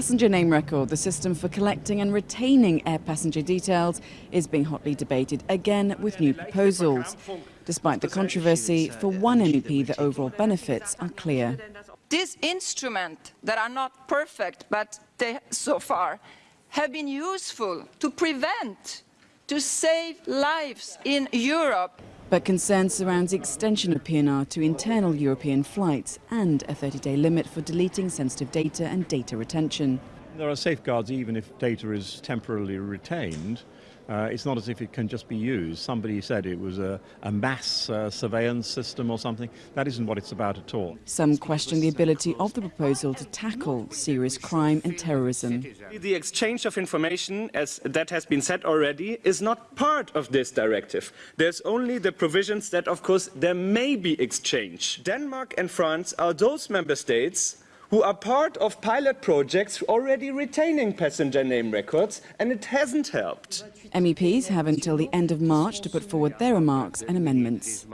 passenger name record, the system for collecting and retaining air passenger details, is being hotly debated again with new proposals. Despite the controversy, for one MEP the overall benefits are clear. This instrument that are not perfect, but they, so far, have been useful to prevent, to save lives in Europe. But concern surrounds the extension of PNR to internal European flights and a 30-day limit for deleting sensitive data and data retention. There are safeguards even if data is temporarily retained. Uh, it's not as if it can just be used. Somebody said it was a, a mass uh, surveillance system or something. That isn't what it's about at all. Some question the ability of the proposal to tackle serious crime and terrorism. The exchange of information, as that has been said already, is not part of this directive. There's only the provisions that, of course, there may be exchange. Denmark and France are those member states who are part of pilot projects already retaining passenger name records, and it hasn't helped. MEPs have until the end of March to put forward their remarks and amendments.